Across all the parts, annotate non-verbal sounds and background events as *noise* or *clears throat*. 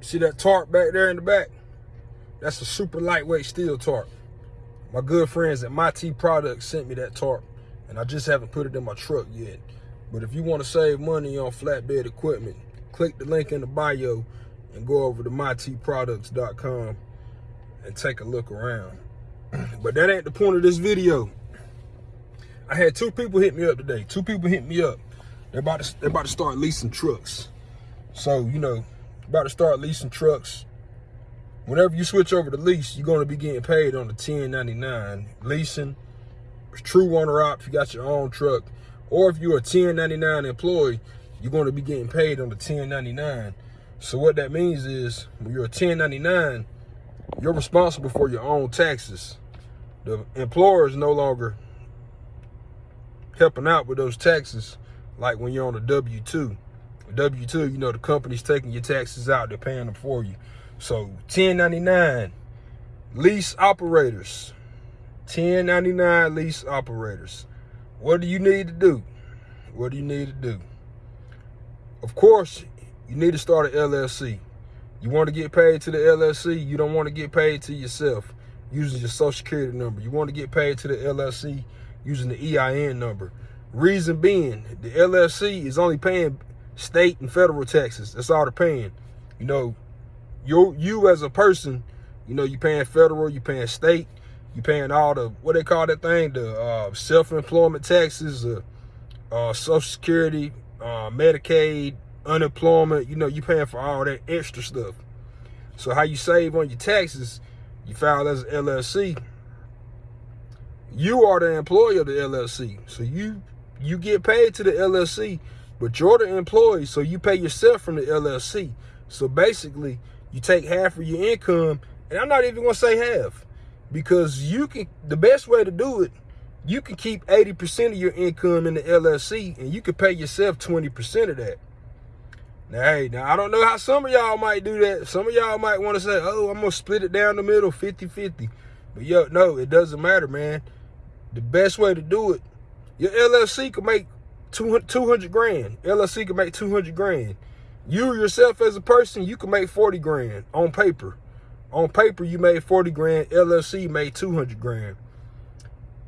See that tarp back there in the back? That's a super lightweight steel tarp. My good friends at Mytee Products sent me that tarp, and I just haven't put it in my truck yet. But if you want to save money on flatbed equipment, click the link in the bio and go over to myteeproducts.com and take a look around. *clears throat* but that ain't the point of this video. I had two people hit me up today. Two people hit me up. They're about to they're about to start leasing trucks. So, you know, about to start leasing trucks. Whenever you switch over to lease, you're going to be getting paid on the 1099. Leasing, true owner op, if you got your own truck. Or if you're a 1099 employee, you're going to be getting paid on the 1099. So what that means is when you're a 1099, you're responsible for your own taxes. The employer is no longer helping out with those taxes like when you're on a W-2. W-2, you know, the company's taking your taxes out, they're paying them for you. So 1099, lease operators. 1099 lease operators. What do you need to do? What do you need to do? Of course, you need to start an LLC. You want to get paid to the LLC, you don't want to get paid to yourself using your social security number. You want to get paid to the LLC using the EIN number. Reason being, the LLC is only paying state and federal taxes. That's all they're paying. You know, you you as a person, you know, you paying federal, you paying state, you paying all the what they call that thing, the uh, self-employment taxes, uh, uh, Social Security, uh, Medicaid, unemployment. You know, you paying for all that extra stuff. So how you save on your taxes? You file as an LLC. You are the employee of the LLC, so you you get paid to the LLC but you're the employee, so you pay yourself from the LLC. So basically, you take half of your income, and I'm not even gonna say half, because you can, the best way to do it, you can keep 80% of your income in the LLC, and you can pay yourself 20% of that. Now, hey, now I don't know how some of y'all might do that. Some of y'all might want to say, oh, I'm gonna split it down the middle, 50-50. But yo, no, it doesn't matter, man. The best way to do it, your LLC can make 200 grand. LLC can make 200 grand. You yourself as a person, you can make 40 grand on paper. On paper, you made 40 grand. LLC made 200 grand.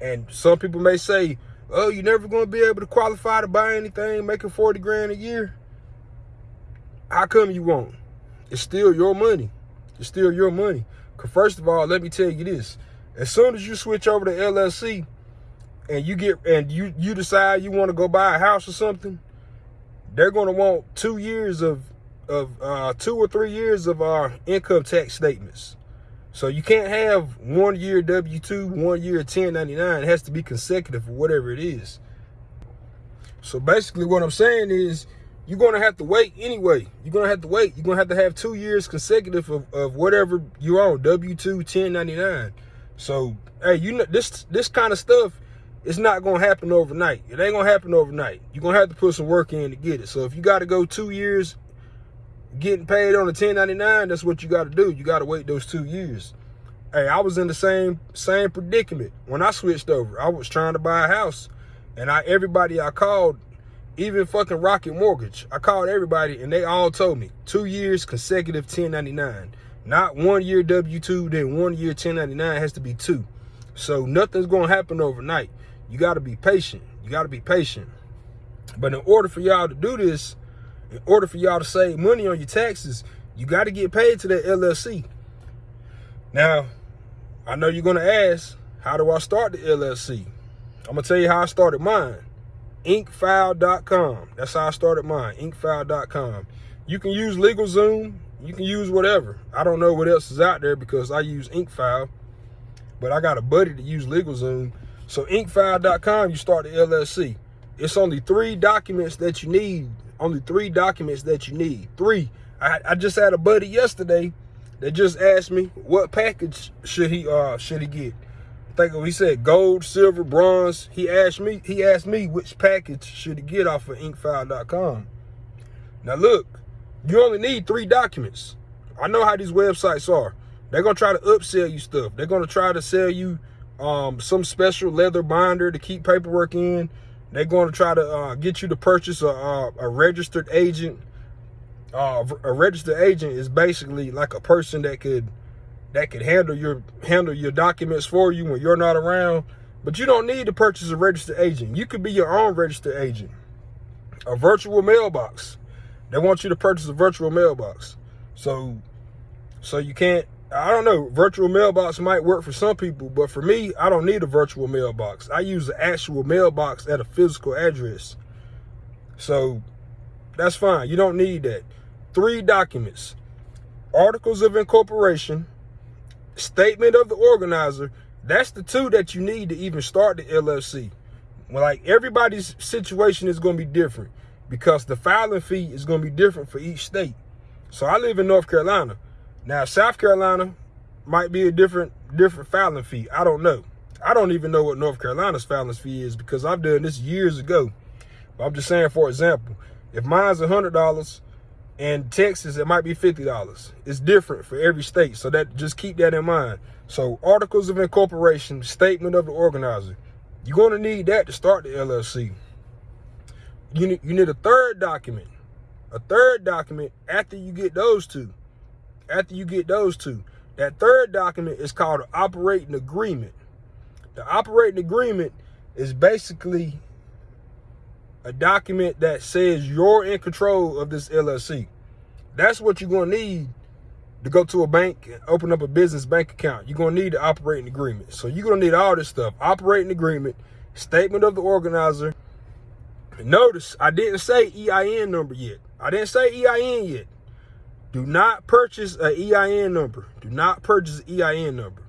And some people may say, oh, you're never going to be able to qualify to buy anything making 40 grand a year. How come you won't? It's still your money. It's still your money. Because first of all, let me tell you this. As soon as you switch over to LLC, and you get and you you decide you want to go buy a house or something, they're going to want two years of of uh, two or three years of our income tax statements. So you can't have one year W-2, one year 1099. It has to be consecutive for whatever it is. So basically what I'm saying is you're going to have to wait anyway. You're going to have to wait. You're going to have to have two years consecutive of, of whatever you own, W-2, 1099. So, hey, you know, this this kind of stuff, it's not gonna happen overnight. It ain't gonna happen overnight. You're gonna have to put some work in to get it. So if you gotta go two years getting paid on a 1099, that's what you gotta do. You gotta wait those two years. Hey, I was in the same same predicament when I switched over. I was trying to buy a house and I everybody I called, even fucking Rocket Mortgage, I called everybody and they all told me two years consecutive 1099. Not one year W-2, then one year 1099 has to be two. So nothing's gonna happen overnight you got to be patient. You got to be patient. But in order for y'all to do this, in order for y'all to save money on your taxes, you got to get paid to that LLC. Now, I know you're going to ask, how do I start the LLC? I'm going to tell you how I started mine. Incfile.com. That's how I started mine. Incfile.com. You can use LegalZoom. You can use whatever. I don't know what else is out there because I use Incfile. But I got a buddy to use LegalZoom. So incfile.com, you start the LLC. It's only three documents that you need. Only three documents that you need. Three. I, I just had a buddy yesterday that just asked me what package should he uh should he get. I think he said gold, silver, bronze. He asked me, he asked me which package should he get off of incfile.com. Now look, you only need three documents. I know how these websites are. They're gonna try to upsell you stuff. They're gonna try to sell you um, some special leather binder to keep paperwork in. They're going to try to uh, get you to purchase a, a, a registered agent. uh, a registered agent is basically like a person that could that could handle your handle your documents for you when you're not around. But you don't need to purchase a registered agent. You could be your own registered agent. A virtual mailbox. They want you to purchase a virtual mailbox. So so you can't I don't know, virtual mailbox might work for some people, but for me, I don't need a virtual mailbox. I use an actual mailbox at a physical address. So that's fine. You don't need that. Three documents. Articles of incorporation, statement of the organizer. That's the two that you need to even start the LLC. Like everybody's situation is going to be different because the filing fee is going to be different for each state. So I live in North Carolina. Now, South Carolina might be a different different filing fee. I don't know. I don't even know what North Carolina's filing fee is because I've done this years ago. But I'm just saying, for example, if mine's $100 and Texas, it might be $50. It's different for every state. So that just keep that in mind. So articles of incorporation, statement of the organizer. You're going to need that to start the LLC. You need, you need a third document. A third document after you get those two after you get those two. That third document is called an operating agreement. The operating agreement is basically a document that says you're in control of this LLC. That's what you're going to need to go to a bank and open up a business bank account. You're going to need the operating agreement. So you're going to need all this stuff. Operating agreement, statement of the organizer. Notice I didn't say EIN number yet. I didn't say EIN yet. Do not purchase an EIN number. Do not purchase an EIN number.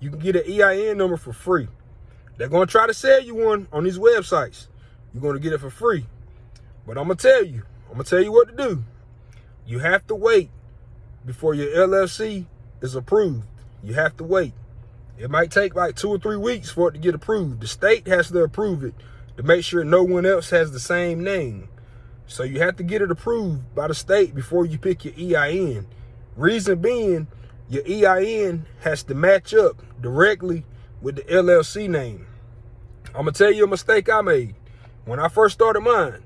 You can get an EIN number for free. They're going to try to sell you one on these websites. You're going to get it for free. But I'm going to tell you, I'm going to tell you what to do. You have to wait before your LLC is approved. You have to wait. It might take like two or three weeks for it to get approved. The state has to approve it to make sure no one else has the same name. So you have to get it approved by the state before you pick your EIN. Reason being, your EIN has to match up directly with the LLC name. I'm going to tell you a mistake I made. When I first started mine,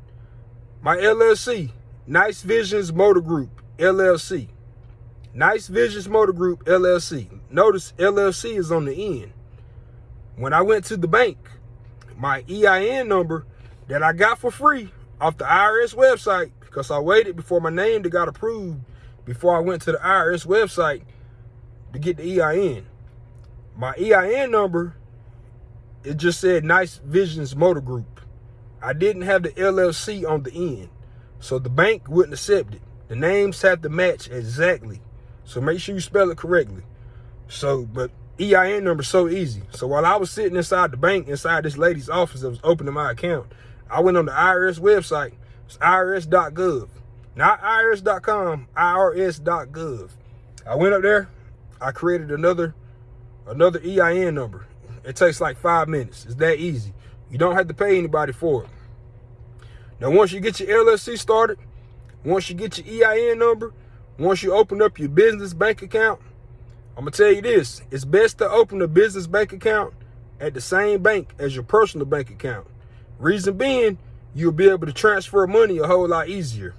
my LLC, Nice Visions Motor Group, LLC. Nice Visions Motor Group, LLC. Notice LLC is on the end. When I went to the bank, my EIN number that I got for free off the IRS website because I waited before my name to got approved before I went to the IRS website to get the EIN. My EIN number, it just said Nice Visions Motor Group. I didn't have the LLC on the end. So the bank wouldn't accept it. The names have to match exactly. So make sure you spell it correctly. So, but EIN number so easy. So while I was sitting inside the bank, inside this lady's office that was opening my account, I went on the IRS website. It's irs.gov. Not irs.com, irs.gov. I went up there. I created another another EIN number. It takes like five minutes. It's that easy. You don't have to pay anybody for it. Now, once you get your LLC started, once you get your EIN number, once you open up your business bank account, I'm going to tell you this. It's best to open a business bank account at the same bank as your personal bank account. Reason being, you'll be able to transfer money a whole lot easier.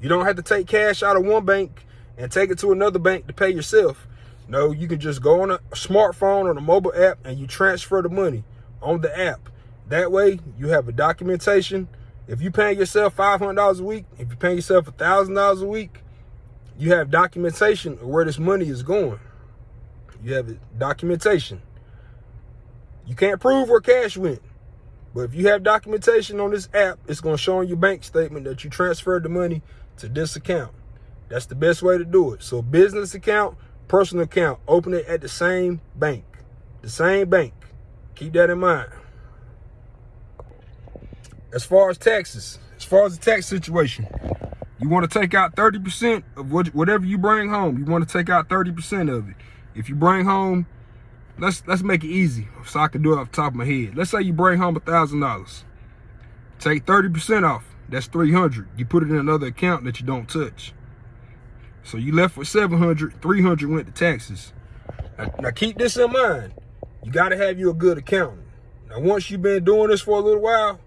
You don't have to take cash out of one bank and take it to another bank to pay yourself. No, you can just go on a smartphone or a mobile app and you transfer the money on the app. That way, you have a documentation. If you're paying yourself $500 a week, if you're paying yourself $1,000 a week, you have documentation of where this money is going. You have documentation. You can't prove where cash went. But if you have documentation on this app, it's going to show on your bank statement that you transferred the money to this account. That's the best way to do it. So business account, personal account, open it at the same bank. The same bank. Keep that in mind. As far as taxes, as far as the tax situation, you want to take out 30% of what, whatever you bring home. You want to take out 30% of it. If you bring home let's let's make it easy so I can do it off the top of my head. Let's say you bring home a thousand dollars. Take 30% off. That's 300. You put it in another account that you don't touch. So you left with 700, 300 went to taxes. Now, now keep this in mind. You got to have you a good accountant. Now, once you've been doing this for a little while,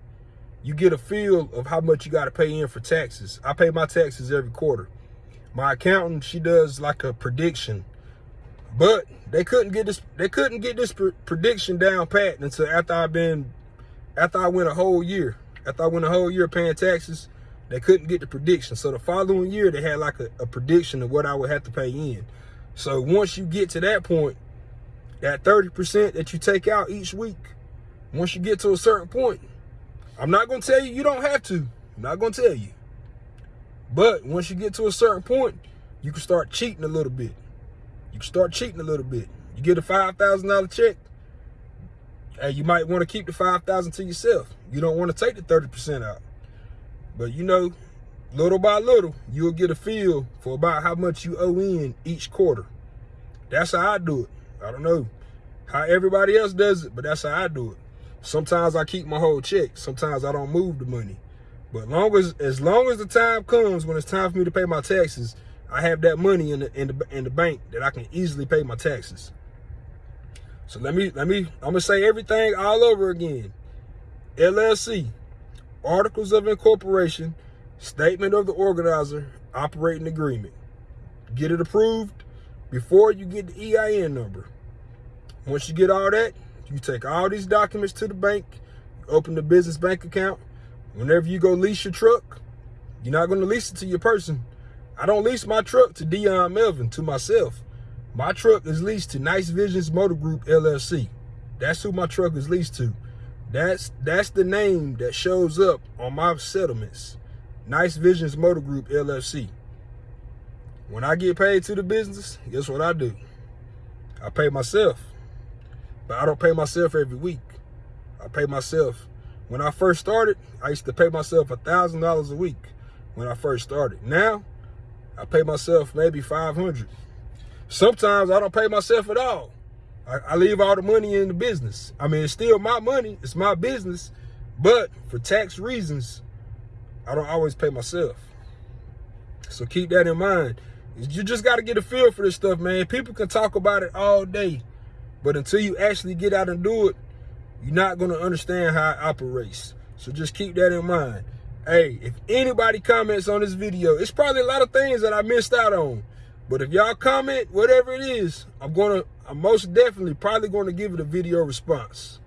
you get a feel of how much you got to pay in for taxes. I pay my taxes every quarter. My accountant, she does like a prediction, but they couldn't get this. They couldn't get this pr prediction down pat until after I've been, after I went a whole year. After I went a whole year paying taxes, they couldn't get the prediction. So the following year, they had like a, a prediction of what I would have to pay in. So once you get to that point, that 30% that you take out each week, once you get to a certain point, I'm not going to tell you you don't have to. I'm not going to tell you. But once you get to a certain point, you can start cheating a little bit. You can start cheating a little bit. You get a $5,000 check, and you might want to keep the 5000 to yourself. You don't want to take the 30% out. But you know, little by little, you'll get a feel for about how much you owe in each quarter. That's how I do it. I don't know how everybody else does it, but that's how I do it. Sometimes I keep my whole check. Sometimes I don't move the money. But long as as long as the time comes when it's time for me to pay my taxes, I have that money in the in the in the bank that I can easily pay my taxes. So let me let me I'm gonna say everything all over again. LLC, articles of incorporation, statement of the organizer, operating agreement. Get it approved before you get the EIN number. Once you get all that, you take all these documents to the bank, open the business bank account. Whenever you go lease your truck, you're not going to lease it to your person. I don't lease my truck to Dion Melvin, to myself. My truck is leased to Nice Visions Motor Group LLC. That's who my truck is leased to. That's that's the name that shows up on my settlements. Nice Visions Motor Group LLC. When I get paid to the business, guess what I do? I pay myself. But I don't pay myself every week. I pay myself. When I first started, I used to pay myself a $1,000 a week when I first started. Now, I pay myself maybe 500 Sometimes I don't pay myself at all. I, I leave all the money in the business. I mean, it's still my money. It's my business. But for tax reasons, I don't always pay myself. So keep that in mind. You just got to get a feel for this stuff, man. People can talk about it all day. But until you actually get out and do it, you're not going to understand how it operates. So just keep that in mind. Hey, if anybody comments on this video, it's probably a lot of things that I missed out on. But if y'all comment, whatever it is, I'm going to, I'm most definitely probably going to give it a video response.